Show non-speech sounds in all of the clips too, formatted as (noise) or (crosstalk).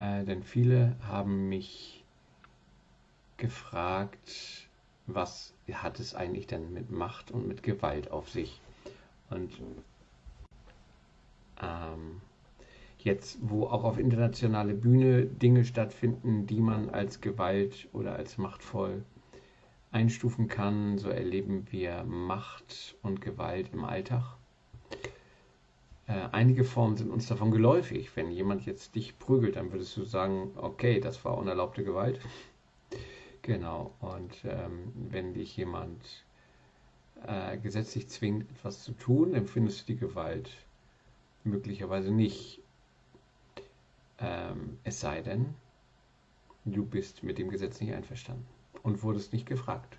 Äh, denn viele haben mich gefragt, was hat es eigentlich denn mit Macht und mit Gewalt auf sich? Und ähm, jetzt, wo auch auf internationale Bühne Dinge stattfinden, die man als Gewalt oder als machtvoll einstufen kann, so erleben wir Macht und Gewalt im Alltag. Äh, einige Formen sind uns davon geläufig. Wenn jemand jetzt dich prügelt, dann würdest du sagen, okay, das war unerlaubte Gewalt. Genau, und ähm, wenn dich jemand äh, gesetzlich zwingt, etwas zu tun, empfindest du die Gewalt möglicherweise nicht. Ähm, es sei denn, du bist mit dem Gesetz nicht einverstanden und wurdest nicht gefragt.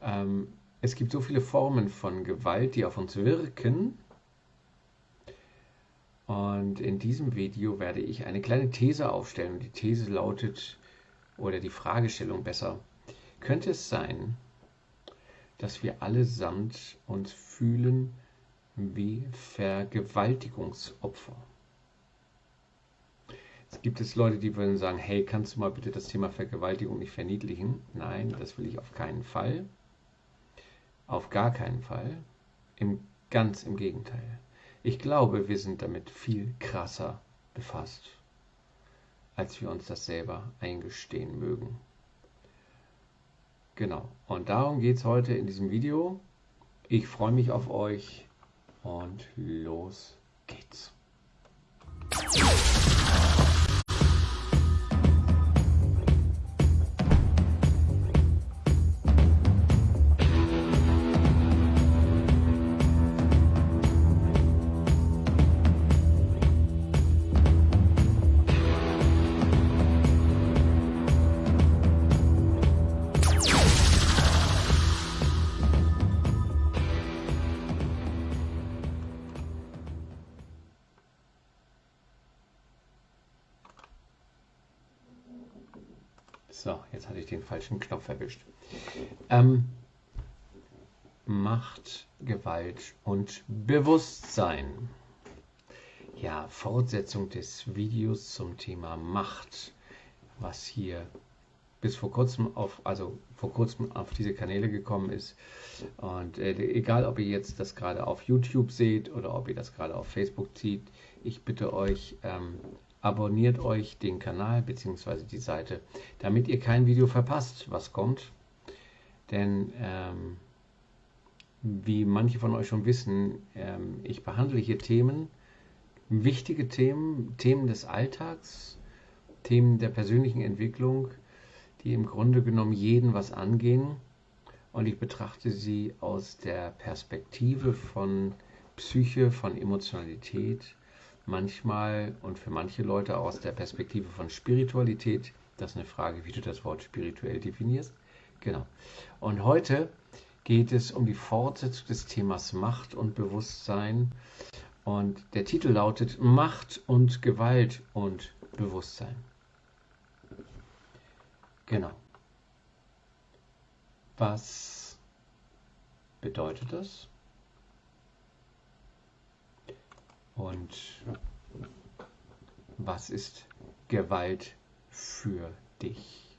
Ähm, es gibt so viele Formen von Gewalt, die auf uns wirken. Und in diesem Video werde ich eine kleine These aufstellen. Die These lautet, oder die Fragestellung besser, könnte es sein, dass wir allesamt uns fühlen wie Vergewaltigungsopfer? Es gibt es Leute, die würden sagen, hey, kannst du mal bitte das Thema Vergewaltigung nicht verniedlichen? Nein, das will ich auf keinen Fall. Auf gar keinen Fall. Im, ganz im Gegenteil. Ich glaube, wir sind damit viel krasser befasst, als wir uns das selber eingestehen mögen. Genau, und darum geht es heute in diesem Video. Ich freue mich auf euch und los geht's. Falschen Knopf erwischt. Ähm, Macht, Gewalt und Bewusstsein. Ja, Fortsetzung des Videos zum Thema Macht, was hier bis vor kurzem auf, also vor kurzem auf diese Kanäle gekommen ist. Und äh, egal, ob ihr jetzt das gerade auf YouTube seht oder ob ihr das gerade auf Facebook zieht, ich bitte euch, ähm, abonniert euch den Kanal bzw. die Seite, damit ihr kein Video verpasst, was kommt. Denn ähm, wie manche von euch schon wissen, ähm, ich behandle hier Themen, wichtige Themen, Themen des Alltags, Themen der persönlichen Entwicklung, die im Grunde genommen jeden was angehen. Und ich betrachte sie aus der Perspektive von Psyche, von Emotionalität, manchmal und für manche Leute aus der Perspektive von Spiritualität. Das ist eine Frage, wie du das Wort spirituell definierst. Genau. Und heute geht es um die Fortsetzung des Themas Macht und Bewusstsein. Und der Titel lautet Macht und Gewalt und Bewusstsein. Genau. Was bedeutet das? Und was ist Gewalt für dich?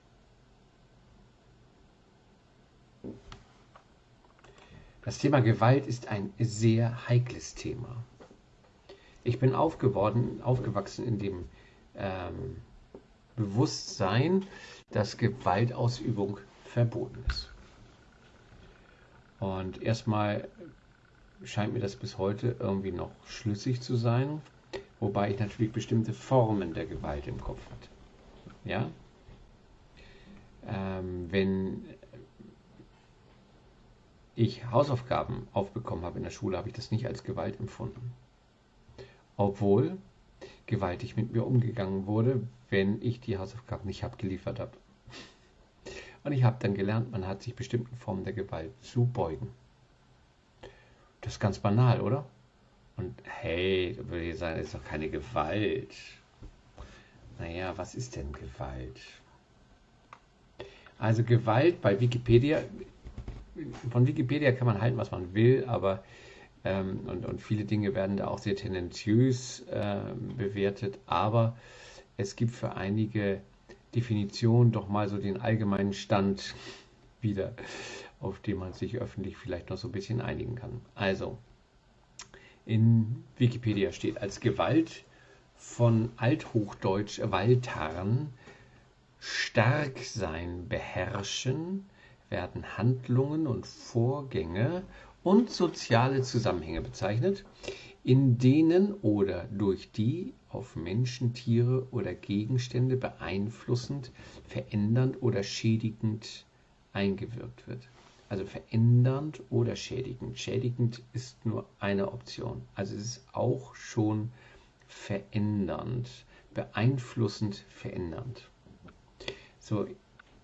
Das Thema Gewalt ist ein sehr heikles Thema. Ich bin aufgeworden, aufgewachsen in dem ähm, Bewusstsein, dass Gewaltausübung verboten ist. Und erstmal scheint mir das bis heute irgendwie noch schlüssig zu sein, wobei ich natürlich bestimmte Formen der Gewalt im Kopf hatte. Ja? Ähm, wenn ich Hausaufgaben aufbekommen habe in der Schule, habe ich das nicht als Gewalt empfunden. Obwohl gewaltig mit mir umgegangen wurde, wenn ich die Hausaufgaben nicht abgeliefert habe. Und ich habe dann gelernt, man hat sich bestimmten Formen der Gewalt zu beugen. Das ist ganz banal, oder? Und hey, würde ich sagen, das ist doch keine Gewalt. Naja, was ist denn Gewalt? Also Gewalt bei Wikipedia, von Wikipedia kann man halten, was man will, aber ähm, und, und viele Dinge werden da auch sehr tendenziös äh, bewertet, aber es gibt für einige Definitionen doch mal so den allgemeinen Stand (laughs) wieder, auf den man sich öffentlich vielleicht noch so ein bisschen einigen kann. Also, in Wikipedia steht als Gewalt von Althochdeutsch Waltarn stark sein, beherrschen, werden Handlungen und Vorgänge und soziale Zusammenhänge bezeichnet, in denen oder durch die auf Menschen, Tiere oder Gegenstände beeinflussend, verändernd oder schädigend eingewirkt wird. Also verändernd oder schädigend. Schädigend ist nur eine Option. Also es ist auch schon verändernd, beeinflussend, verändernd. So,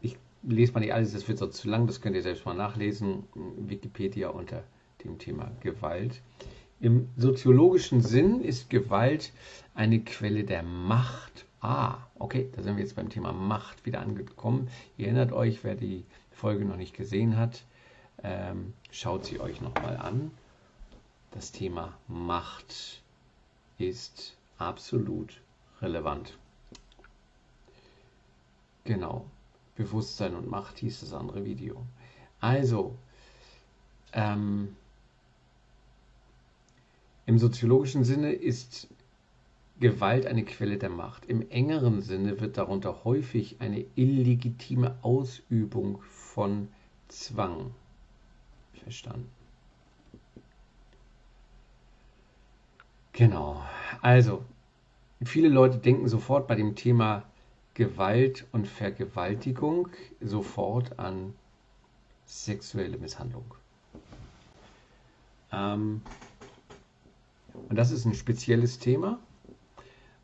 ich lese mal nicht alles, das wird so zu lang, das könnt ihr selbst mal nachlesen. Wikipedia unter dem Thema Gewalt. Im soziologischen Sinn ist Gewalt eine Quelle der Macht. Ah, okay, da sind wir jetzt beim Thema Macht wieder angekommen. Ihr erinnert euch, wer die Folge noch nicht gesehen hat, ähm, schaut sie euch nochmal an. Das Thema Macht ist absolut relevant. Genau, Bewusstsein und Macht hieß das andere Video. Also, ähm, im soziologischen Sinne ist Gewalt eine Quelle der Macht. Im engeren Sinne wird darunter häufig eine illegitime Ausübung von Zwang verstanden. Genau. Also, viele Leute denken sofort bei dem Thema Gewalt und Vergewaltigung sofort an sexuelle Misshandlung. Ähm, und das ist ein spezielles Thema.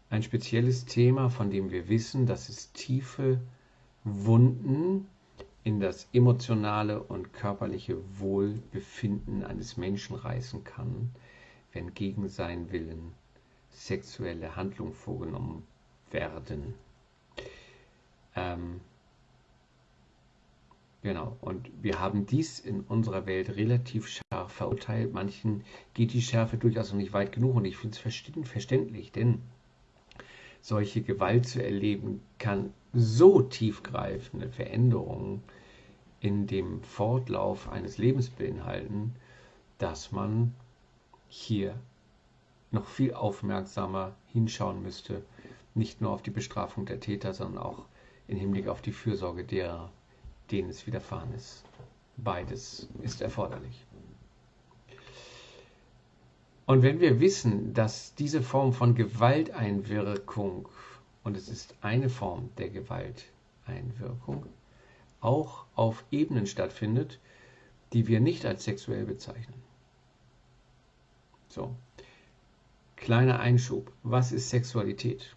Ein spezielles Thema, von dem wir wissen, dass es tiefe Wunden in das emotionale und körperliche Wohlbefinden eines Menschen reißen kann, wenn gegen seinen Willen sexuelle Handlungen vorgenommen werden. Ähm, Genau, und wir haben dies in unserer Welt relativ scharf verurteilt. Manchen geht die Schärfe durchaus noch nicht weit genug und ich finde es verständlich, denn solche Gewalt zu erleben kann so tiefgreifende Veränderungen in dem Fortlauf eines Lebens beinhalten, dass man hier noch viel aufmerksamer hinschauen müsste, nicht nur auf die Bestrafung der Täter, sondern auch im Hinblick auf die Fürsorge derer, denen es widerfahren ist. Beides ist erforderlich. Und wenn wir wissen, dass diese Form von Gewalteinwirkung, und es ist eine Form der Gewalteinwirkung, auch auf Ebenen stattfindet, die wir nicht als sexuell bezeichnen. So, kleiner Einschub. Was ist Sexualität?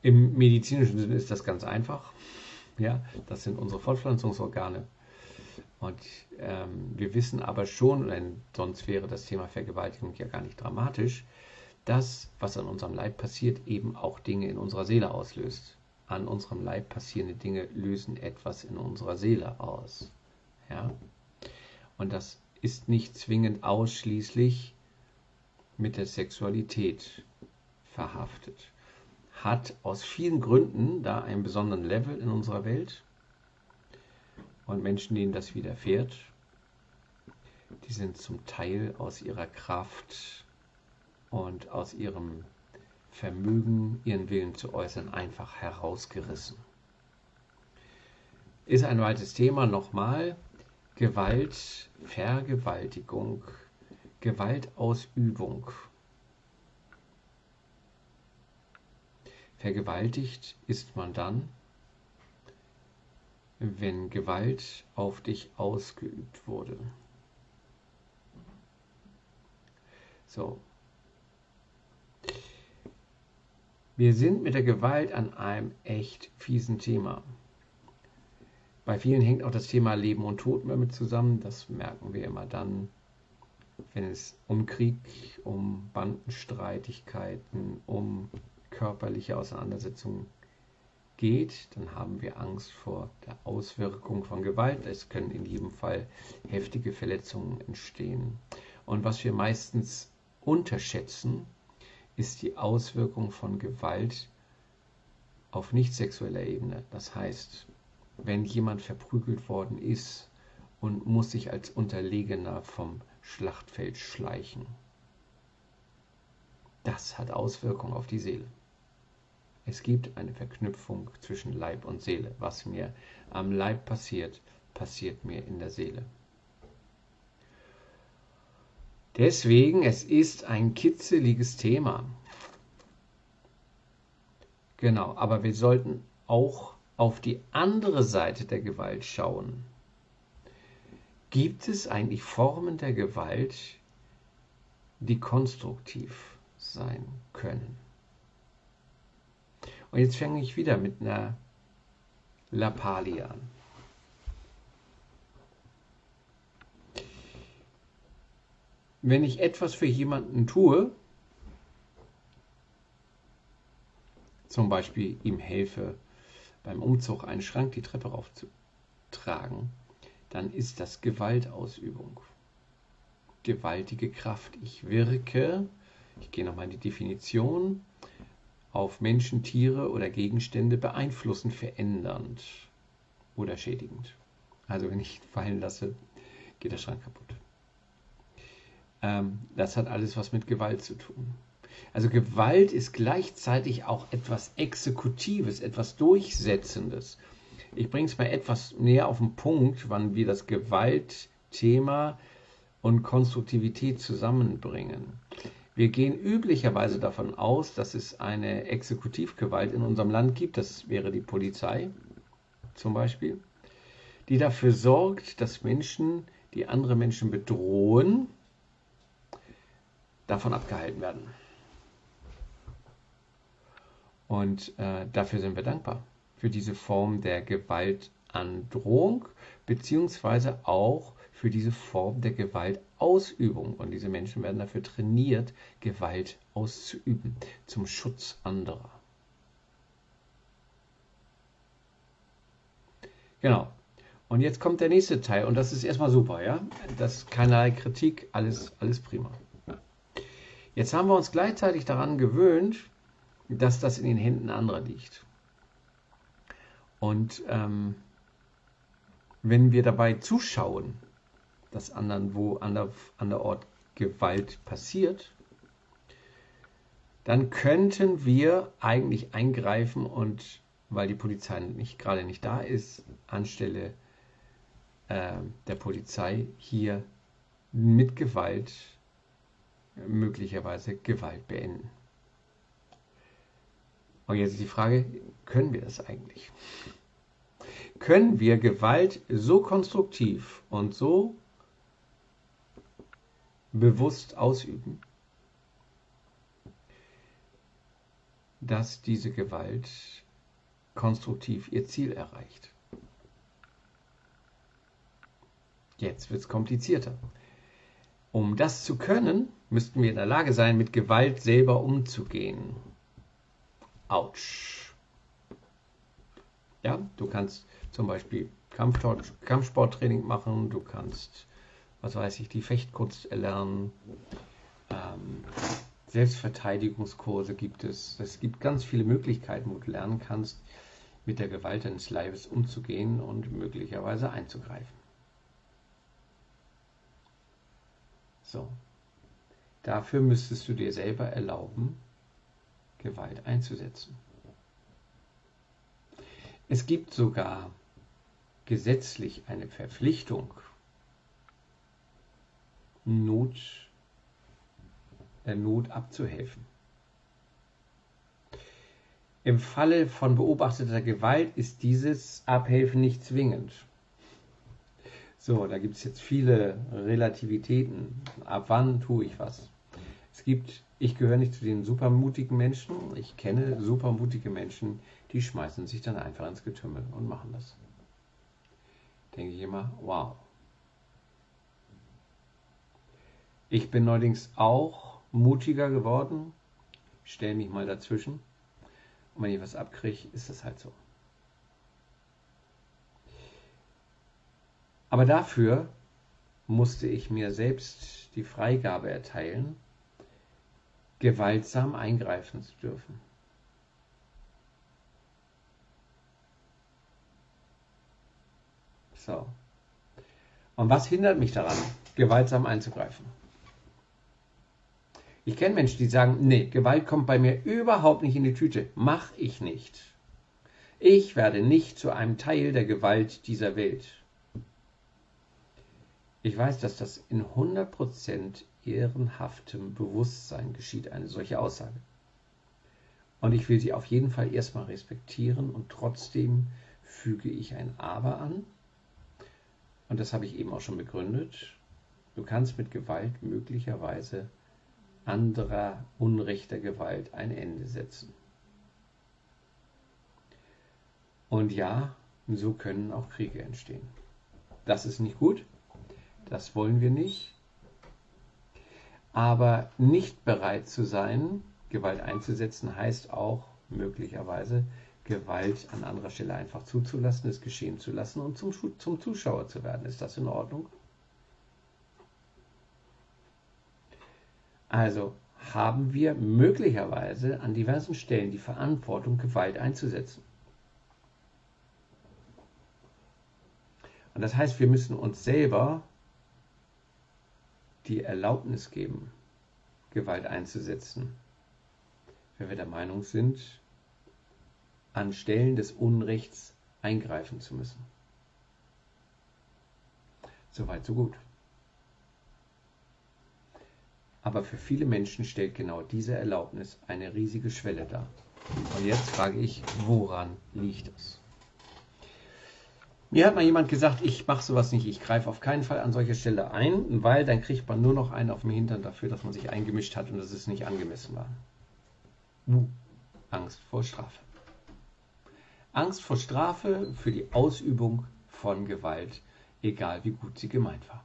Im medizinischen Sinne ist das ganz einfach. Ja, das sind unsere Fortpflanzungsorgane. Und ähm, wir wissen aber schon, denn sonst wäre das Thema Vergewaltigung ja gar nicht dramatisch, dass, was an unserem Leib passiert, eben auch Dinge in unserer Seele auslöst. An unserem Leib passierende Dinge lösen etwas in unserer Seele aus. Ja? Und das ist nicht zwingend ausschließlich mit der Sexualität verhaftet hat aus vielen Gründen da einen besonderen Level in unserer Welt. Und Menschen, denen das widerfährt, die sind zum Teil aus ihrer Kraft und aus ihrem Vermögen, ihren Willen zu äußern, einfach herausgerissen. Ist ein weites Thema nochmal. Gewalt, Vergewaltigung, Gewaltausübung. Vergewaltigt ist man dann, wenn Gewalt auf dich ausgeübt wurde. So. Wir sind mit der Gewalt an einem echt fiesen Thema. Bei vielen hängt auch das Thema Leben und Tod damit zusammen. Das merken wir immer dann, wenn es um Krieg, um Bandenstreitigkeiten, um körperliche Auseinandersetzung geht, dann haben wir Angst vor der Auswirkung von Gewalt. Es können in jedem Fall heftige Verletzungen entstehen. Und was wir meistens unterschätzen, ist die Auswirkung von Gewalt auf nicht sexueller Ebene. Das heißt, wenn jemand verprügelt worden ist und muss sich als Unterlegener vom Schlachtfeld schleichen, das hat Auswirkungen auf die Seele. Es gibt eine Verknüpfung zwischen Leib und Seele. Was mir am Leib passiert, passiert mir in der Seele. Deswegen, es ist ein kitzeliges Thema. Genau, aber wir sollten auch auf die andere Seite der Gewalt schauen. Gibt es eigentlich Formen der Gewalt, die konstruktiv sein können? Und jetzt fange ich wieder mit einer Lappalie an. Wenn ich etwas für jemanden tue, zum Beispiel ihm helfe, beim Umzug einen Schrank die Treppe raufzutragen, dann ist das Gewaltausübung. Gewaltige Kraft. Ich wirke, ich gehe nochmal in die Definition, auf Menschen, Tiere oder Gegenstände beeinflussen, verändernd oder schädigend. Also wenn ich fallen lasse, geht der Schrank kaputt. Ähm, das hat alles was mit Gewalt zu tun. Also Gewalt ist gleichzeitig auch etwas Exekutives, etwas Durchsetzendes. Ich bringe es mal etwas näher auf den Punkt, wann wir das Gewaltthema und Konstruktivität zusammenbringen. Wir gehen üblicherweise davon aus, dass es eine Exekutivgewalt in unserem Land gibt, das wäre die Polizei zum Beispiel, die dafür sorgt, dass Menschen, die andere Menschen bedrohen, davon abgehalten werden. Und äh, dafür sind wir dankbar, für diese Form der Gewaltandrohung, beziehungsweise auch für diese Form der Gewaltausübung. Und diese Menschen werden dafür trainiert, Gewalt auszuüben, zum Schutz anderer. Genau. Und jetzt kommt der nächste Teil und das ist erstmal super, ja? Das keinerlei Kritik, alles, alles prima. Jetzt haben wir uns gleichzeitig daran gewöhnt, dass das in den Händen anderer liegt. Und ähm, wenn wir dabei zuschauen, dass anderen wo ander, anderort Gewalt passiert, dann könnten wir eigentlich eingreifen und weil die Polizei nicht gerade nicht da ist, anstelle äh, der Polizei hier mit Gewalt möglicherweise Gewalt beenden. Und jetzt ist die Frage, können wir das eigentlich? Können wir Gewalt so konstruktiv und so bewusst ausüben, dass diese Gewalt konstruktiv ihr Ziel erreicht? Jetzt wird es komplizierter. Um das zu können, müssten wir in der Lage sein, mit Gewalt selber umzugehen. Autsch. Ja, du kannst zum Beispiel Kampfsport, Kampfsporttraining machen, du kannst, was weiß ich, die Fechtkunst erlernen. Ähm, Selbstverteidigungskurse gibt es. Es gibt ganz viele Möglichkeiten, wo du lernen kannst, mit der Gewalt deines Leibes umzugehen und möglicherweise einzugreifen. So. Dafür müsstest du dir selber erlauben, Gewalt einzusetzen. Es gibt sogar gesetzlich eine Verpflichtung, Not, der Not abzuhelfen. Im Falle von beobachteter Gewalt ist dieses Abhelfen nicht zwingend. So, da gibt es jetzt viele Relativitäten. Ab wann tue ich was? Es gibt, ich gehöre nicht zu den supermutigen Menschen. Ich kenne supermutige Menschen, die schmeißen sich dann einfach ins Getümmel und machen das. Denke ich immer, wow. Ich bin neuerdings auch mutiger geworden. Stelle mich mal dazwischen. Und wenn ich was abkriege, ist das halt so. Aber dafür musste ich mir selbst die Freigabe erteilen, gewaltsam eingreifen zu dürfen. So. Und was hindert mich daran, gewaltsam einzugreifen? Ich kenne Menschen, die sagen, nee, Gewalt kommt bei mir überhaupt nicht in die Tüte. Mach ich nicht. Ich werde nicht zu einem Teil der Gewalt dieser Welt. Ich weiß, dass das in 100% ehrenhaftem Bewusstsein geschieht, eine solche Aussage. Und ich will sie auf jeden Fall erstmal respektieren und trotzdem füge ich ein Aber an. Und das habe ich eben auch schon begründet. Du kannst mit Gewalt möglicherweise anderer unrechter Gewalt ein Ende setzen. Und ja, so können auch Kriege entstehen. Das ist nicht gut, das wollen wir nicht. Aber nicht bereit zu sein, Gewalt einzusetzen, heißt auch möglicherweise Gewalt an anderer Stelle einfach zuzulassen, es geschehen zu lassen und zum, zum Zuschauer zu werden. Ist das in Ordnung? Also haben wir möglicherweise an diversen Stellen die Verantwortung, Gewalt einzusetzen. Und das heißt, wir müssen uns selber die Erlaubnis geben, Gewalt einzusetzen, wenn wir der Meinung sind, an Stellen des Unrechts eingreifen zu müssen. Soweit, so gut. Aber für viele Menschen stellt genau diese Erlaubnis eine riesige Schwelle dar. Und jetzt frage ich, woran liegt es? Mir hat mal jemand gesagt, ich mache sowas nicht, ich greife auf keinen Fall an solche Stelle ein, weil dann kriegt man nur noch einen auf dem Hintern dafür, dass man sich eingemischt hat und dass es nicht angemessen war. Uh, Angst vor Strafe. Angst vor Strafe für die Ausübung von Gewalt, egal wie gut sie gemeint war.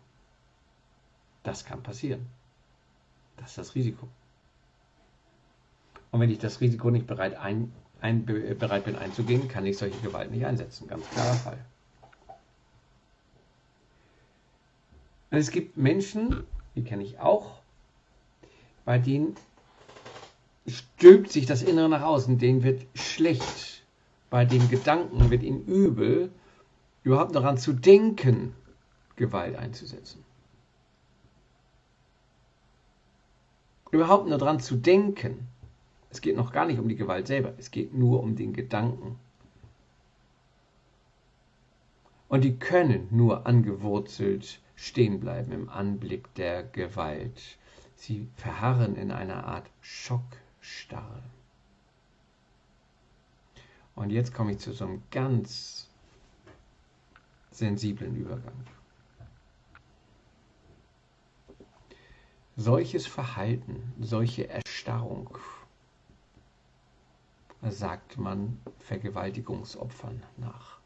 Das kann passieren. Das ist das Risiko. Und wenn ich das Risiko nicht bereit, ein, ein, bereit bin einzugehen, kann ich solche Gewalt nicht einsetzen. Ganz klarer Fall. Und es gibt Menschen, die kenne ich auch, bei denen stülpt sich das Innere nach außen, denen wird schlecht, bei den Gedanken wird ihnen übel, überhaupt daran zu denken, Gewalt einzusetzen. Überhaupt nur daran zu denken. Es geht noch gar nicht um die Gewalt selber, es geht nur um den Gedanken. Und die können nur angewurzelt stehen bleiben im Anblick der Gewalt. Sie verharren in einer Art Schockstarre. Und jetzt komme ich zu so einem ganz sensiblen Übergang. Solches Verhalten, solche Erstarrung, sagt man Vergewaltigungsopfern nach.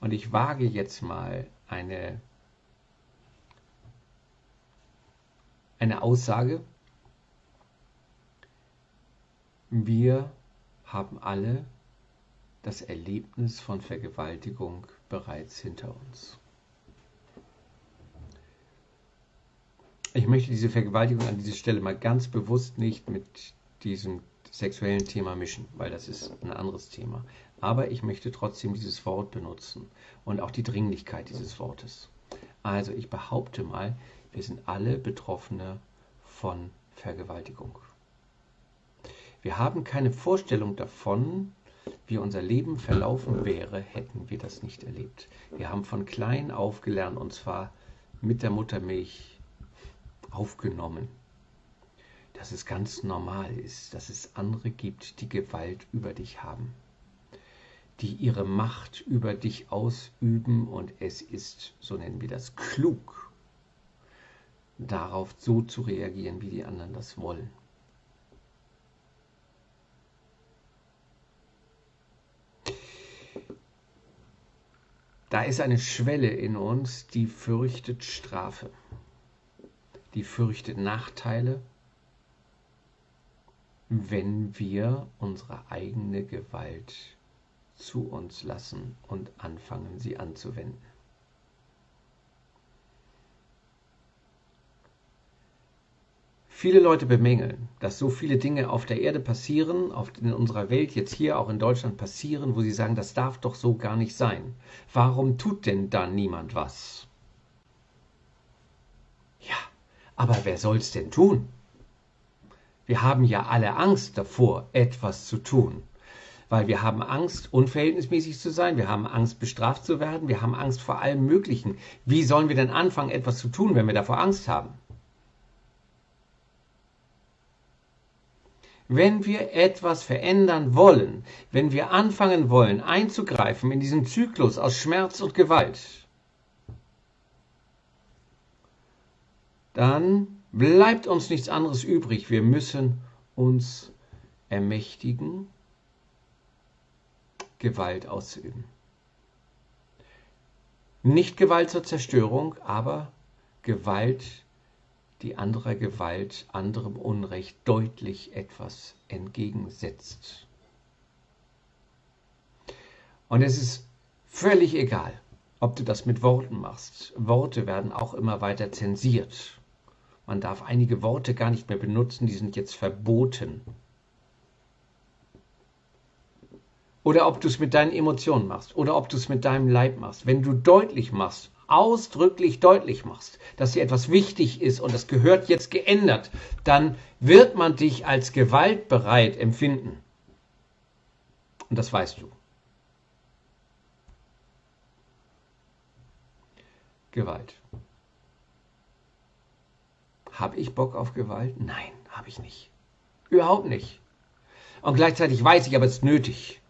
Und ich wage jetzt mal eine eine Aussage. Wir haben alle das Erlebnis von Vergewaltigung bereits hinter uns. Ich möchte diese Vergewaltigung an dieser Stelle mal ganz bewusst nicht mit diesem sexuellen Thema mischen, weil das ist ein anderes Thema. Aber ich möchte trotzdem dieses Wort benutzen und auch die Dringlichkeit dieses Wortes. Also ich behaupte mal, wir sind alle Betroffene von Vergewaltigung. Wir haben keine Vorstellung davon, wie unser Leben verlaufen wäre, hätten wir das nicht erlebt. Wir haben von klein auf gelernt, und zwar mit der Muttermilch aufgenommen, dass es ganz normal ist, dass es andere gibt, die Gewalt über dich haben, die ihre Macht über dich ausüben und es ist, so nennen wir das, klug, darauf so zu reagieren, wie die anderen das wollen. Da ist eine Schwelle in uns, die fürchtet Strafe, die fürchtet Nachteile, wenn wir unsere eigene Gewalt zu uns lassen und anfangen, sie anzuwenden. Viele Leute bemängeln, dass so viele Dinge auf der Erde passieren, in unserer Welt, jetzt hier auch in Deutschland passieren, wo sie sagen, das darf doch so gar nicht sein. Warum tut denn da niemand was? Ja, aber wer soll's denn tun? Wir haben ja alle Angst davor, etwas zu tun. Weil wir haben Angst, unverhältnismäßig zu sein, wir haben Angst, bestraft zu werden, wir haben Angst vor allem Möglichen. Wie sollen wir denn anfangen, etwas zu tun, wenn wir davor Angst haben? Wenn wir etwas verändern wollen, wenn wir anfangen wollen, einzugreifen in diesen Zyklus aus Schmerz und Gewalt, dann bleibt uns nichts anderes übrig. Wir müssen uns ermächtigen, Gewalt auszuüben. Nicht Gewalt zur Zerstörung, aber Gewalt die anderer Gewalt, anderem Unrecht deutlich etwas entgegensetzt. Und es ist völlig egal, ob du das mit Worten machst. Worte werden auch immer weiter zensiert. Man darf einige Worte gar nicht mehr benutzen, die sind jetzt verboten. Oder ob du es mit deinen Emotionen machst oder ob du es mit deinem Leib machst. Wenn du deutlich machst, ausdrücklich deutlich machst, dass dir etwas wichtig ist und das gehört jetzt geändert, dann wird man dich als gewaltbereit empfinden. Und das weißt du. Gewalt. Habe ich Bock auf Gewalt? Nein, habe ich nicht. Überhaupt nicht. Und gleichzeitig weiß ich, aber es ist nötig.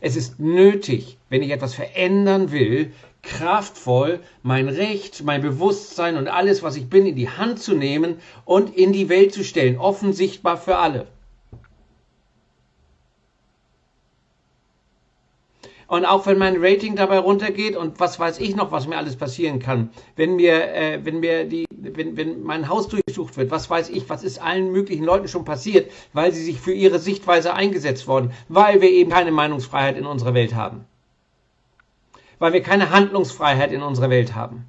Es ist nötig, wenn ich etwas verändern will, kraftvoll mein Recht, mein Bewusstsein und alles, was ich bin, in die Hand zu nehmen und in die Welt zu stellen, offensichtbar für alle. Und auch wenn mein Rating dabei runtergeht und was weiß ich noch, was mir alles passieren kann, wenn mir, äh, wenn mir die, wenn, wenn mein Haus durchsucht wird, was weiß ich, was ist allen möglichen Leuten schon passiert, weil sie sich für ihre Sichtweise eingesetzt wurden, weil wir eben keine Meinungsfreiheit in unserer Welt haben weil wir keine Handlungsfreiheit in unserer Welt haben.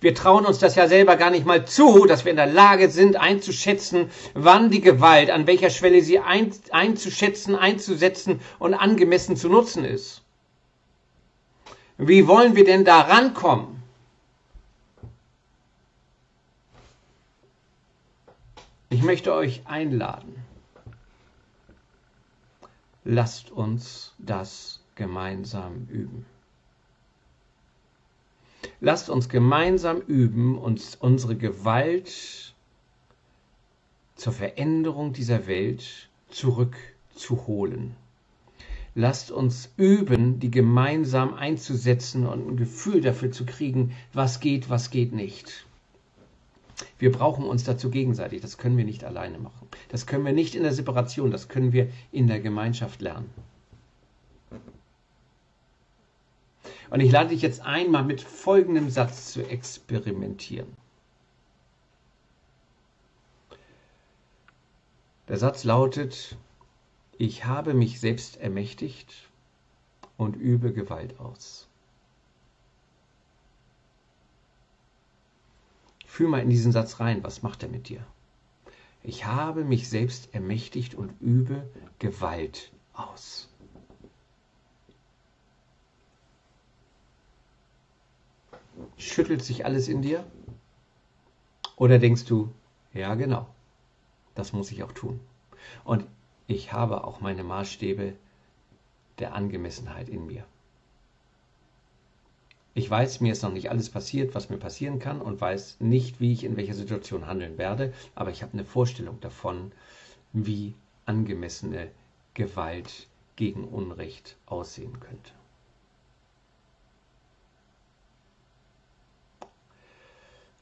Wir trauen uns das ja selber gar nicht mal zu, dass wir in der Lage sind, einzuschätzen, wann die Gewalt, an welcher Schwelle sie ein, einzuschätzen, einzusetzen und angemessen zu nutzen ist. Wie wollen wir denn da rankommen? Ich möchte euch einladen. Lasst uns das gemeinsam üben. Lasst uns gemeinsam üben, uns unsere Gewalt zur Veränderung dieser Welt zurückzuholen. Lasst uns üben, die gemeinsam einzusetzen und ein Gefühl dafür zu kriegen, was geht, was geht nicht. Wir brauchen uns dazu gegenseitig. Das können wir nicht alleine machen. Das können wir nicht in der Separation. Das können wir in der Gemeinschaft lernen. Und ich lade dich jetzt ein, mal mit folgendem Satz zu experimentieren. Der Satz lautet, ich habe mich selbst ermächtigt und übe Gewalt aus. Fühl mal in diesen Satz rein, was macht er mit dir? Ich habe mich selbst ermächtigt und übe Gewalt aus. Schüttelt sich alles in dir? Oder denkst du, ja genau, das muss ich auch tun. Und ich habe auch meine Maßstäbe der Angemessenheit in mir. Ich weiß, mir ist noch nicht alles passiert, was mir passieren kann und weiß nicht, wie ich in welcher Situation handeln werde, aber ich habe eine Vorstellung davon, wie angemessene Gewalt gegen Unrecht aussehen könnte.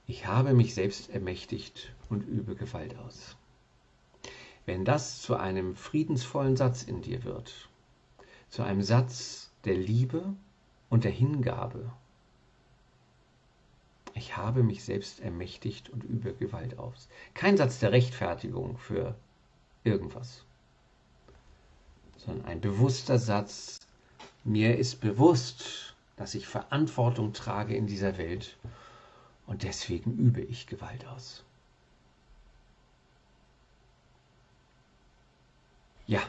Ich habe mich selbst ermächtigt und übe Gewalt aus. Wenn das zu einem friedensvollen Satz in dir wird, zu einem Satz der Liebe und der Hingabe, ich habe mich selbst ermächtigt und übe Gewalt aus. Kein Satz der Rechtfertigung für irgendwas, sondern ein bewusster Satz, mir ist bewusst, dass ich Verantwortung trage in dieser Welt und deswegen übe ich Gewalt aus. Ja.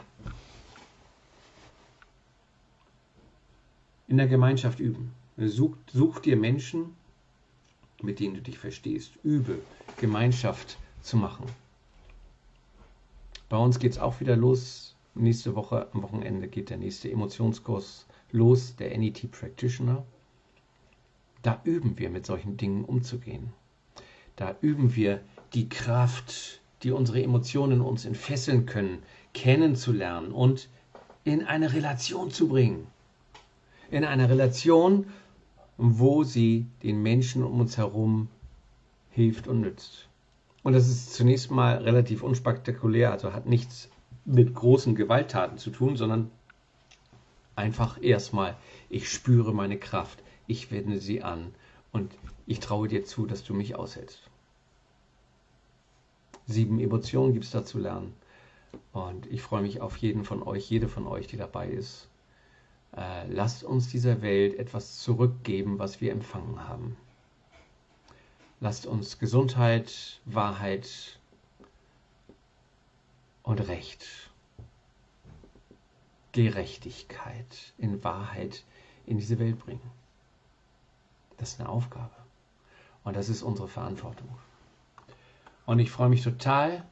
In der Gemeinschaft üben. Such, such dir Menschen, mit denen du dich verstehst. Übe, Gemeinschaft zu machen. Bei uns geht es auch wieder los. Nächste Woche am Wochenende geht der nächste Emotionskurs los, der NET Practitioner. Da üben wir mit solchen Dingen umzugehen. Da üben wir die Kraft, die unsere Emotionen uns entfesseln können, kennenzulernen und in eine Relation zu bringen. In eine Relation, wo sie den Menschen um uns herum hilft und nützt. Und das ist zunächst mal relativ unspektakulär, also hat nichts mit großen Gewalttaten zu tun, sondern einfach erstmal, ich spüre meine Kraft, ich wende sie an und ich traue dir zu, dass du mich aushältst. Sieben Emotionen gibt es da zu lernen. Und ich freue mich auf jeden von euch, jede von euch, die dabei ist. Äh, lasst uns dieser Welt etwas zurückgeben, was wir empfangen haben. Lasst uns Gesundheit, Wahrheit und Recht, Gerechtigkeit in Wahrheit in diese Welt bringen. Das ist eine Aufgabe. Und das ist unsere Verantwortung. Und ich freue mich total,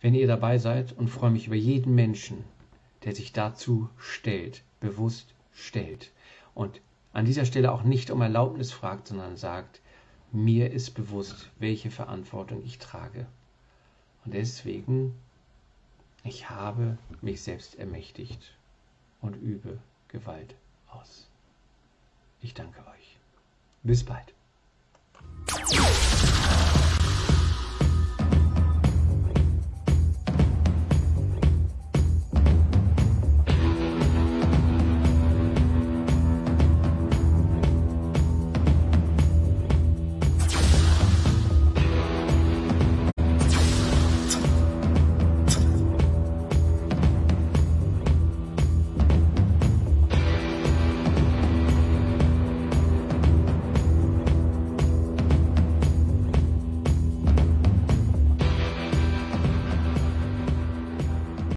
wenn ihr dabei seid und freue mich über jeden Menschen, der sich dazu stellt, bewusst stellt. Und an dieser Stelle auch nicht um Erlaubnis fragt, sondern sagt, mir ist bewusst, welche Verantwortung ich trage. Und deswegen, ich habe mich selbst ermächtigt und übe Gewalt aus. Ich danke euch. Bis bald.